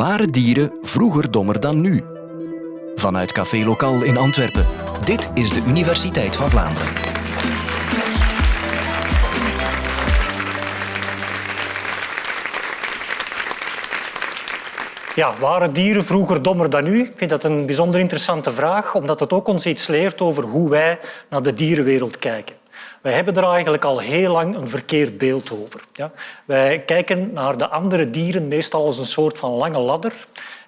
Waren dieren vroeger dommer dan nu? Vanuit Café Lokaal in Antwerpen. Dit is de Universiteit van Vlaanderen. Ja, waren dieren vroeger dommer dan nu? Ik vind dat een bijzonder interessante vraag, omdat het ook ons iets leert over hoe wij naar de dierenwereld kijken. Wij hebben er eigenlijk al heel lang een verkeerd beeld over. Ja? Wij kijken naar de andere dieren meestal als een soort van lange ladder.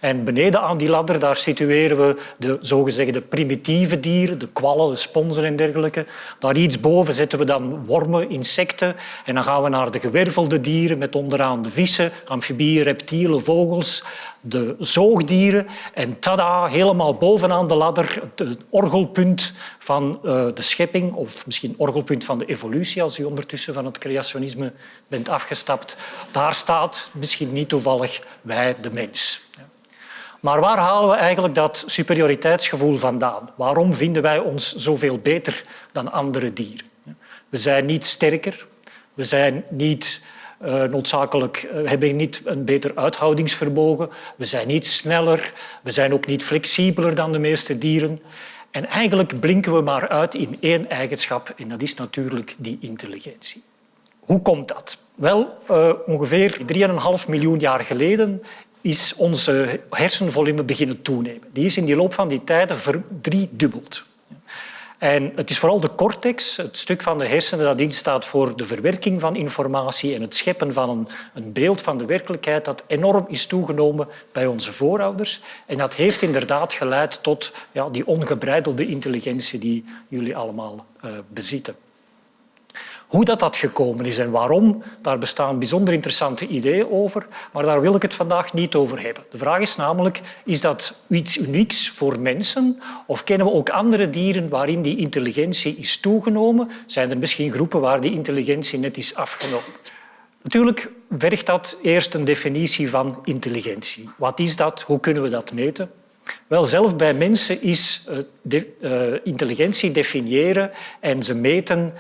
En beneden aan die ladder daar situeren we de zogezegde primitieve dieren, de kwallen, de sponsen en dergelijke. Daar iets boven zetten we dan wormen, insecten. En dan gaan we naar de gewervelde dieren met onderaan de vissen, amfibieën, reptielen, vogels, de zoogdieren. En tada, helemaal bovenaan de ladder, het orgelpunt van eh, de schepping, of misschien orgelpunt van de evolutie, als u ondertussen van het creationisme bent afgestapt. Daar staat, misschien niet toevallig, wij, de mens. Maar waar halen we eigenlijk dat superioriteitsgevoel vandaan? Waarom vinden wij ons zoveel beter dan andere dieren? We zijn niet sterker, we zijn niet uh, noodzakelijk, uh, hebben niet een beter uithoudingsvermogen, we zijn niet sneller, we zijn ook niet flexibeler dan de meeste dieren. En eigenlijk blinken we maar uit in één eigenschap en dat is natuurlijk die intelligentie. Hoe komt dat? Wel, uh, ongeveer 3,5 miljoen jaar geleden is onze hersenvolume beginnen toenemen. Die is in die loop van die tijden verdriedubbeld. En het is vooral de cortex, het stuk van de hersenen dat instaat voor de verwerking van informatie en het scheppen van een, een, beeld van de werkelijkheid, dat enorm is toegenomen bij onze voorouders. En dat heeft inderdaad geleid tot ja, die ongebreidelde intelligentie die jullie allemaal uh, bezitten. Hoe dat, dat gekomen is en waarom, daar bestaan bijzonder interessante ideeën over, maar daar wil ik het vandaag niet over hebben. De vraag is namelijk, is dat iets unieks voor mensen of kennen we ook andere dieren waarin die intelligentie is toegenomen? Zijn er misschien groepen waar die intelligentie net is afgenomen? Natuurlijk vergt dat eerst een definitie van intelligentie. Wat is dat? Hoe kunnen we dat meten? Wel, zelf bij mensen is de, uh, intelligentie definiëren en ze meten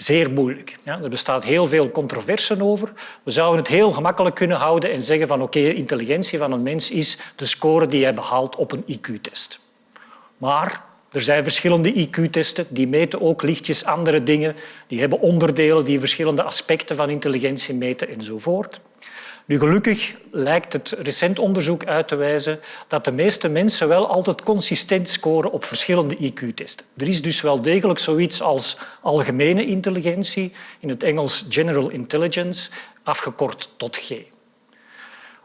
zeer moeilijk. Ja, er bestaat heel veel controverse over. We zouden het heel gemakkelijk kunnen houden en zeggen van oké, intelligentie van een mens is de score die hij behaalt op een IQ-test. Maar er zijn verschillende IQ-testen, die meten ook lichtjes andere dingen. Die hebben onderdelen die verschillende aspecten van intelligentie meten enzovoort. Nu, gelukkig lijkt het recent onderzoek uit te wijzen dat de meeste mensen wel altijd consistent scoren op verschillende IQ-testen. Er is dus wel degelijk zoiets als algemene intelligentie, in het Engels General Intelligence, afgekort tot G.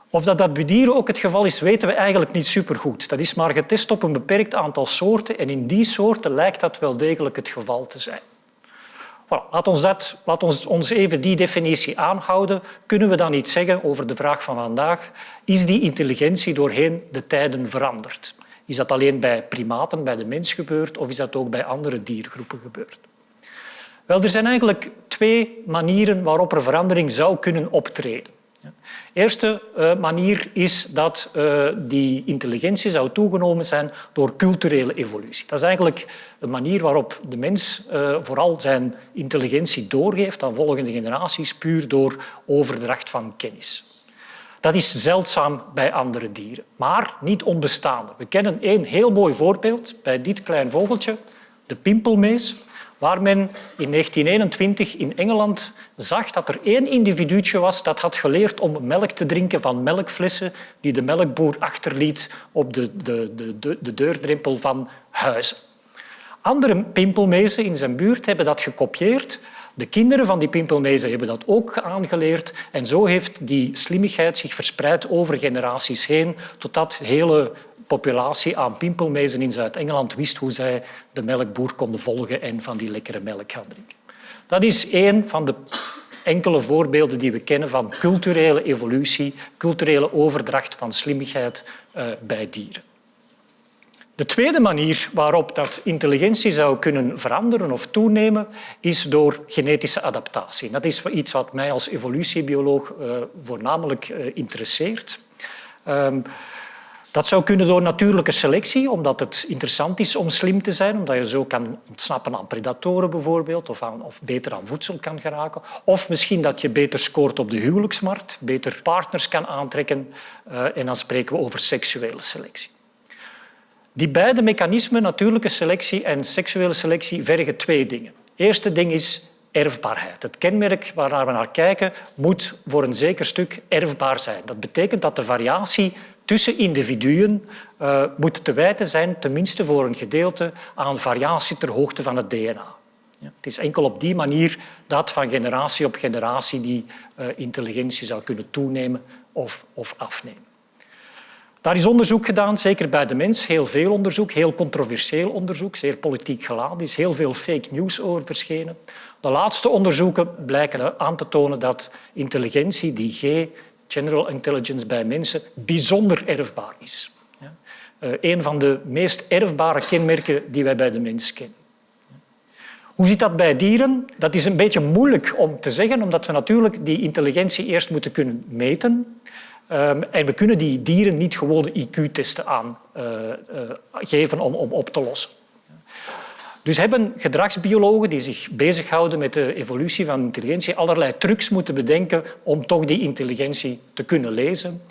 Of dat, dat bij dieren ook het geval is, weten we eigenlijk niet supergoed. Dat is maar getest op een beperkt aantal soorten en in die soorten lijkt dat wel degelijk het geval te zijn. Voilà, laat, ons dat, laat ons, ons even die definitie aanhouden. Kunnen we dan iets zeggen over de vraag van vandaag? Is die intelligentie doorheen de tijden veranderd? Is dat alleen bij primaten, bij de mens gebeurd of is dat ook bij andere diergroepen gebeurd? Wel, er zijn eigenlijk twee manieren waarop er verandering zou kunnen optreden. De eerste uh, manier is dat uh, die intelligentie zou toegenomen zijn door culturele evolutie. Dat is eigenlijk een manier waarop de mens uh, vooral zijn intelligentie doorgeeft aan volgende generaties, puur door overdracht van kennis. Dat is zeldzaam bij andere dieren, maar niet onbestaande. We kennen één heel mooi voorbeeld bij dit klein vogeltje, de pimpelmees waar men in 1921 in Engeland zag dat er één individuutje was dat had geleerd om melk te drinken van melkflessen die de melkboer achterliet op de, de, de, de deurdrempel van huizen. Andere pimpelmezen in zijn buurt hebben dat gekopieerd. De kinderen van die pimpelmezen hebben dat ook aangeleerd. En zo heeft die slimmigheid zich verspreid over generaties heen, totdat hele populatie aan pimpelmezen in Zuid-Engeland wist hoe zij de melkboer konden volgen en van die lekkere melk gaan drinken. Dat is één van de enkele voorbeelden die we kennen van culturele evolutie, culturele overdracht van slimmigheid uh, bij dieren. De tweede manier waarop dat intelligentie zou kunnen veranderen of toenemen, is door genetische adaptatie. Dat is iets wat mij als evolutiebioloog uh, voornamelijk uh, interesseert. Dat zou kunnen door natuurlijke selectie, omdat het interessant is om slim te zijn, omdat je zo kan ontsnappen aan predatoren bijvoorbeeld, of, of beter aan voedsel kan geraken. Of misschien dat je beter scoort op de huwelijksmarkt, beter partners kan aantrekken. Uh, en dan spreken we over seksuele selectie. Die beide mechanismen, natuurlijke selectie en seksuele selectie, vergen twee dingen. Het eerste ding is erfbaarheid. Het kenmerk waar we naar kijken moet voor een zeker stuk erfbaar zijn. Dat betekent dat de variatie tussen individuen uh, moet te wijten zijn, tenminste voor een gedeelte, aan variatie ter hoogte van het DNA. Ja, het is enkel op die manier dat van generatie op generatie die uh, intelligentie zou kunnen toenemen of, of afnemen. Daar is onderzoek gedaan, zeker bij de mens. Heel veel onderzoek, heel controversieel onderzoek, zeer politiek geladen. Er is heel veel fake news over verschenen. De laatste onderzoeken blijken aan te tonen dat intelligentie, die G, general intelligence bij mensen, bijzonder erfbaar is. Uh, een van de meest erfbare kenmerken die wij bij de mens kennen. Hoe zit dat bij dieren? Dat is een beetje moeilijk om te zeggen, omdat we natuurlijk die intelligentie eerst moeten kunnen meten. Um, en we kunnen die dieren niet gewoon IQ-testen aangeven uh, uh, om, om op te lossen. Dus hebben gedragsbiologen die zich bezighouden met de evolutie van intelligentie allerlei trucs moeten bedenken om toch die intelligentie te kunnen lezen.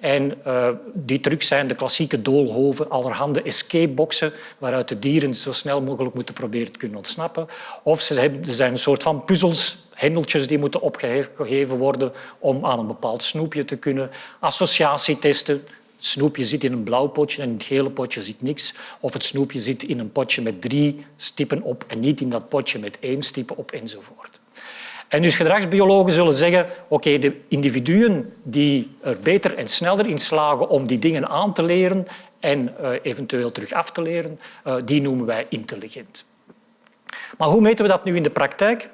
En uh, die trucs zijn de klassieke doolhoven, allerhande escapeboxen waaruit de dieren zo snel mogelijk moeten proberen te kunnen ontsnappen. Of ze, zijn een soort van puzzels, hendeltjes die moeten opgegeven worden om aan een bepaald snoepje te kunnen. Associatietesten, snoepje zit in een blauw potje en in het gele potje zit niks. Of het snoepje zit in een potje met drie stippen op en niet in dat potje met één stippen op enzovoort. En dus gedragsbiologen zullen zeggen, oké, de individuen die er beter en sneller in slagen om die dingen aan te leren en uh, eventueel terug af te leren, uh, die noemen wij intelligent. Maar hoe meten we dat nu in de praktijk?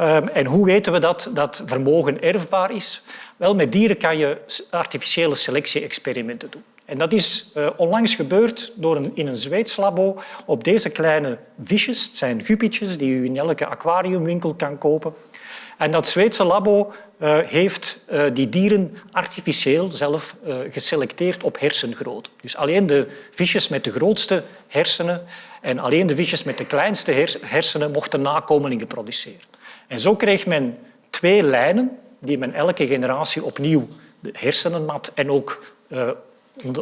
Um, en hoe weten we dat dat vermogen erfbaar is? Wel, met dieren kan je artificiële selectie-experimenten doen. En dat is uh, onlangs gebeurd door een, in een Zweeds labo op deze kleine visjes. Het zijn guppietjes die u in elke aquariumwinkel kan kopen. En dat Zweedse labo uh, heeft uh, die dieren artificieel zelf geselecteerd op hersengrootte. Dus alleen de visjes met de grootste hersenen en alleen de visjes met de kleinste hersenen mochten nakomelingen produceren. En zo kreeg men twee lijnen die men elke generatie opnieuw de hersenen mat en ook uh,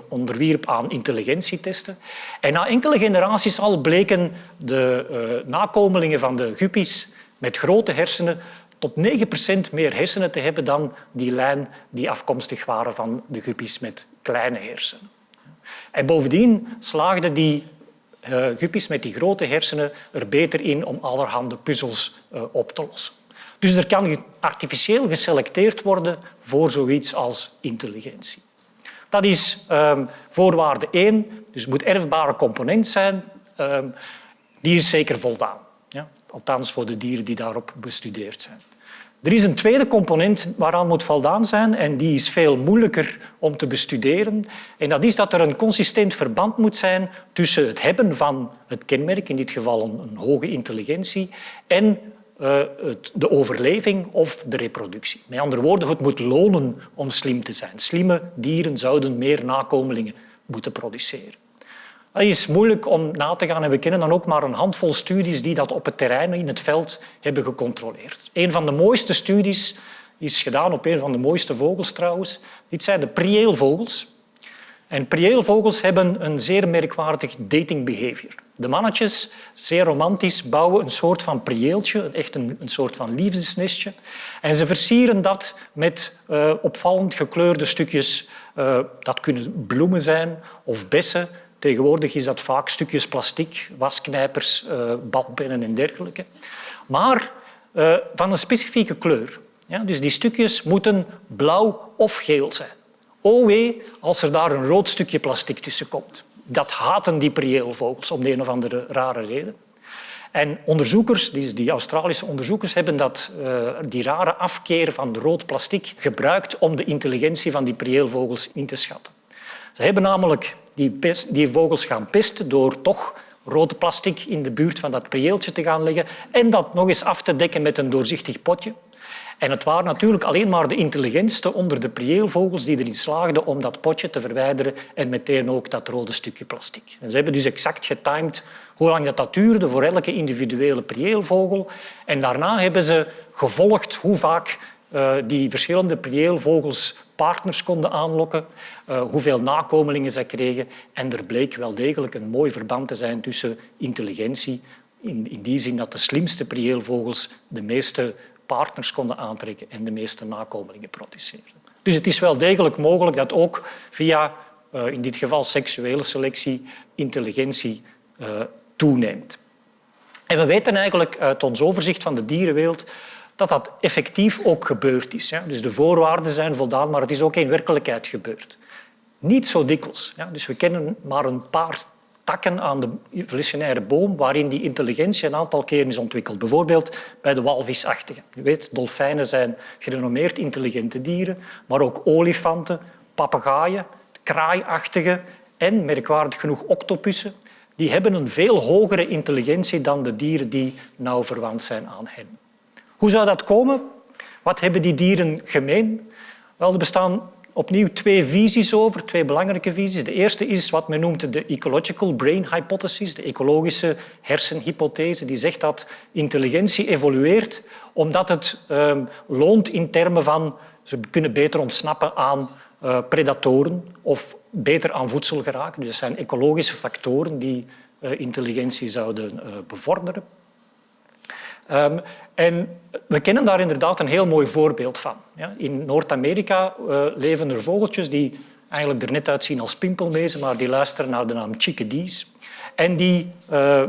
onderwierp aan intelligentietesten. En na enkele generaties al bleken de uh, nakomelingen van de guppies met grote hersenen tot 9% meer hersenen te hebben dan die lijn die afkomstig waren van de guppies met kleine hersenen. En bovendien slaagden die uh, guppies met die grote hersenen er beter in om allerhande puzzels uh, op te lossen. Dus er kan artificieel geselecteerd worden voor zoiets als intelligentie. Dat is um, voorwaarde 1, dus het moet erfbare component zijn. Um, die is zeker voldaan. Ja? Althans voor de dieren die daarop bestudeerd zijn. Er is een tweede component waaraan moet voldaan zijn en die is veel moeilijker om te bestuderen. En dat is dat er een consistent verband moet zijn tussen het hebben van het kenmerk, in dit geval een, hoge intelligentie, en het, de overleving of de reproductie. Met andere woorden, het moet lonen om slim te zijn. Slimme dieren zouden meer nakomelingen moeten produceren. Dat is moeilijk om na te gaan en we kennen dan ook maar een handvol studies die dat op het terrein in het veld hebben gecontroleerd. Een van de mooiste studies is gedaan op een van de mooiste vogels trouwens. Dit zijn de prieelvogels. En prieelvogels hebben een zeer merkwaardig dating behavior. De mannetjes, zeer romantisch, bouwen een soort van prieeltje, echt een, soort van liefdesnestje. En ze versieren dat met uh, opvallend gekleurde stukjes. Uh, dat kunnen bloemen zijn of bessen. Tegenwoordig is dat vaak stukjes plastic, wasknijpers, uh, badpennen en dergelijke. Maar van een specifieke kleur. Ja, dus die stukjes moeten blauw of geel zijn. O wee als er daar een rood stukje plastic tussen komt. Dat haten die prieelvogels om de een of andere rare reden. En onderzoekers, die Australische onderzoekers, hebben dat, uh, die rare afkeer van rood plastic gebruikt om de intelligentie van die prieelvogels in te schatten. Ze hebben namelijk die, die vogels gaan pesten door toch rode plastic in de buurt van dat prieeltje te gaan leggen en dat nog eens af te dekken met een doorzichtig potje. En het waren natuurlijk alleen maar de intelligentste onder de prieelvogels die erin slaagden om dat potje te verwijderen en meteen ook dat rode stukje plastic. En ze hebben dus exact getimed hoe lang dat, dat duurde voor elke individuele prieelvogel. En daarna hebben ze gevolgd hoe vaak uh, die verschillende prieelvogels partners konden aanlokken, uh, hoeveel nakomelingen ze kregen. En er bleek wel degelijk een mooi verband te zijn tussen intelligentie, in, in die zin dat de slimste prieelvogels de meeste partners konden aantrekken en de meeste nakomelingen produceerden. Dus het is wel degelijk mogelijk dat ook via, uh, in dit geval seksuele selectie, intelligentie toeneemt. En we weten eigenlijk uit ons overzicht van de dierenwereld dat dat effectief ook gebeurd is. Dus de voorwaarden zijn voldaan, maar het is ook in werkelijkheid gebeurd. Niet zo dikwijls. Dus we kennen maar een paar takken aan de evolutionaire boom waarin die intelligentie een aantal keren is ontwikkeld. Bijvoorbeeld bij de walvisachtigen. Je weet, dolfijnen zijn gerenommeerd intelligente dieren, maar ook olifanten, papegaaien, kraaiachtigen en, merkwaardig genoeg, octopussen. Die hebben een veel hogere intelligentie dan de dieren die nauw verwant zijn aan hen. Hoe zou dat komen? Wat hebben die dieren gemeen? Wel, er bestaan opnieuw twee visies over, twee belangrijke visies. De eerste is wat men noemt de ecological brain hypothesis, de ecologische hersenhypothese, die zegt dat intelligentie evolueert omdat het um, loont in termen van ze kunnen beter ontsnappen aan uh, predatoren of beter aan voedsel geraken. Dus dat zijn ecologische factoren die uh, intelligentie zouden uh, bevorderen. Um, en we kennen daar inderdaad een heel mooi voorbeeld van. Ja, in Noord-Amerika uh, leven er vogeltjes die eigenlijk er net uitzien als pimpelmezen, maar die luisteren naar de naam chickadees. En die uh,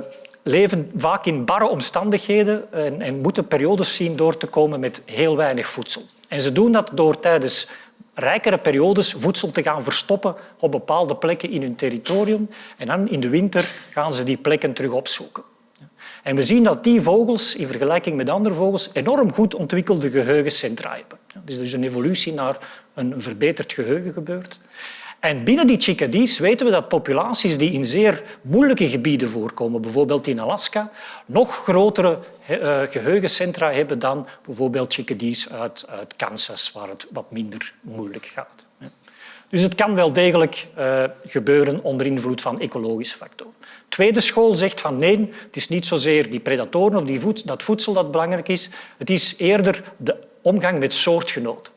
leven vaak in barre omstandigheden en, en moeten periodes zien door te komen met heel weinig voedsel. En ze doen dat door tijdens rijkere periodes voedsel te gaan verstoppen op bepaalde plekken in hun territorium. En dan in de winter gaan ze die plekken terug opzoeken. En we zien dat die vogels in vergelijking met andere vogels enorm goed ontwikkelde geheugencentra hebben. Dus er is een evolutie naar een verbeterd geheugen gebeurd. En binnen die chickadees weten we dat populaties die in zeer moeilijke gebieden voorkomen, bijvoorbeeld in Alaska, nog grotere uh, geheugencentra hebben dan bijvoorbeeld chickadees uit, uit Kansas, waar het wat minder moeilijk gaat. Dus het kan wel degelijk uh, gebeuren onder invloed van ecologische factoren. Tweede school zegt van nee, het is niet zozeer die predatoren of die dat voedsel dat belangrijk is. Het is eerder de omgang met soortgenoten.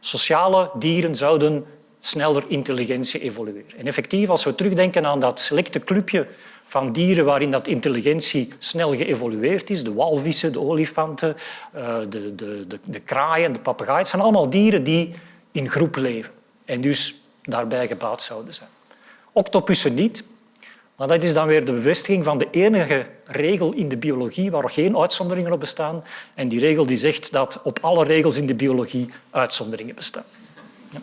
Sociale dieren zouden sneller intelligentie evolueren. En effectief, als we terugdenken aan dat selecte clubje van dieren waarin dat intelligentie snel geëvolueerd is, de walvissen, de olifanten, eh, de, de, de, de kraaien, de papegaaien, het zijn allemaal dieren die in groep leven en dus daarbij gebaat zouden zijn. Octopussen niet, maar dat is dan weer de bevestiging van de enige regel in de biologie waar geen uitzonderingen op bestaan. En die regel die zegt dat op alle regels in de biologie uitzonderingen bestaan. Ja.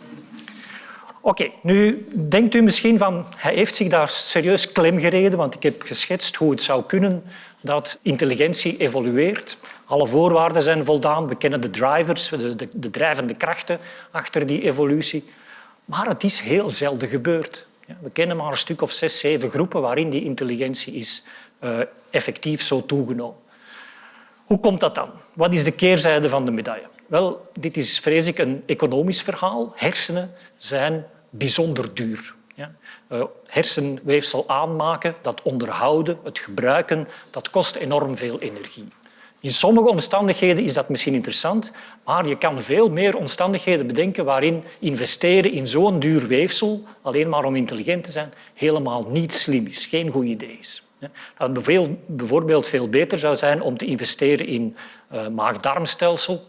Oké, nu denkt u misschien van hij heeft zich daar serieus klem gereden, want ik heb geschetst hoe het zou kunnen dat intelligentie evolueert. Alle voorwaarden zijn voldaan, we kennen de drivers, de, de drijvende krachten achter die evolutie. Maar het is heel zelden gebeurd. We kennen maar een stuk of zes, zeven groepen waarin die intelligentie is uh, effectief zo toegenomen. Hoe komt dat dan? Wat is de keerzijde van de medaille? Wel, dit is, vrees ik, een economisch verhaal. Hersenen zijn bijzonder duur. Uh, hersenweefsel aanmaken, dat onderhouden, het gebruiken, dat kost enorm veel energie. In sommige omstandigheden is dat misschien interessant, maar je kan veel meer omstandigheden bedenken waarin investeren in zo'n duur weefsel, alleen maar om intelligent te zijn, helemaal niet slim is, geen goed idee is. Dat het bijvoorbeeld veel beter zou zijn om te investeren in uh, maag-darmstelsel,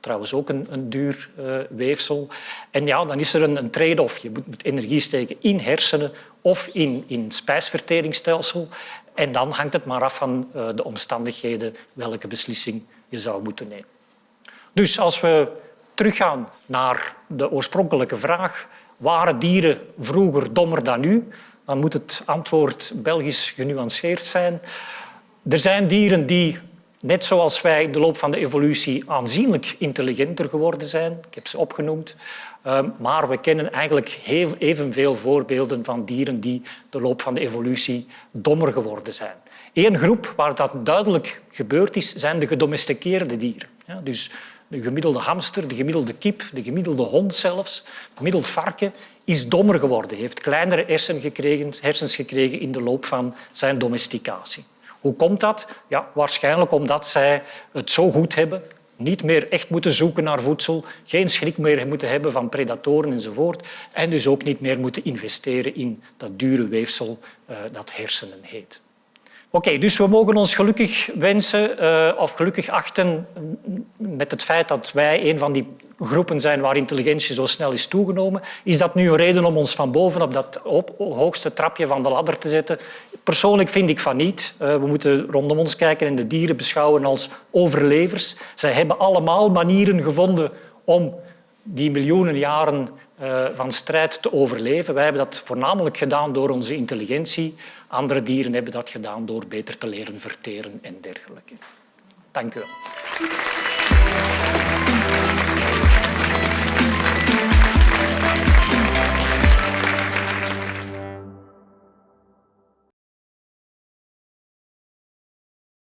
trouwens ook een, een duur uh, weefsel. En ja, dan is er een, een trade-off. Je moet energie steken in hersenen of in, in spijsverteringsstelsel. En dan hangt het maar af van uh, de omstandigheden welke beslissing je zou moeten nemen. Dus als we teruggaan naar de oorspronkelijke vraag, waren dieren vroeger dommer dan nu? Dan moet het antwoord Belgisch genuanceerd zijn. Er zijn dieren die net zoals wij in de loop van de evolutie aanzienlijk intelligenter geworden zijn. Ik heb ze opgenoemd. Ehm, maar we kennen eigenlijk evenveel voorbeelden van dieren die de loop van de evolutie dommer geworden zijn. Eén groep waar dat duidelijk gebeurd is, zijn de gedomesticeerde dieren. Ja, dus de gemiddelde hamster, de gemiddelde kip, de gemiddelde hond zelfs, het gemiddeld varken, is dommer geworden, heeft kleinere hersens gekregen, hersens gekregen in de loop van zijn domesticatie. Hoe komt dat? Ja, waarschijnlijk omdat zij het zo goed hebben, niet meer echt moeten zoeken naar voedsel, geen schrik meer moeten hebben van predatoren enzovoort en dus ook niet meer moeten investeren in dat dure weefsel uh, dat hersenen heet. Oké, dus we mogen ons gelukkig wensen uh, of gelukkig achten met het feit dat wij een van die groepen zijn waar intelligentie zo snel is toegenomen. Is dat nu een reden om ons van boven op dat hoogste trapje van de ladder te zetten? Persoonlijk vind ik van niet. Uh, we moeten rondom ons kijken en de dieren beschouwen als overlevers. Zij hebben allemaal manieren gevonden om die miljoenen jaren uh, van strijd te overleven. Wij hebben dat voornamelijk gedaan door onze intelligentie. Andere dieren hebben dat gedaan door beter te leren verteren en dergelijke. Dank u wel.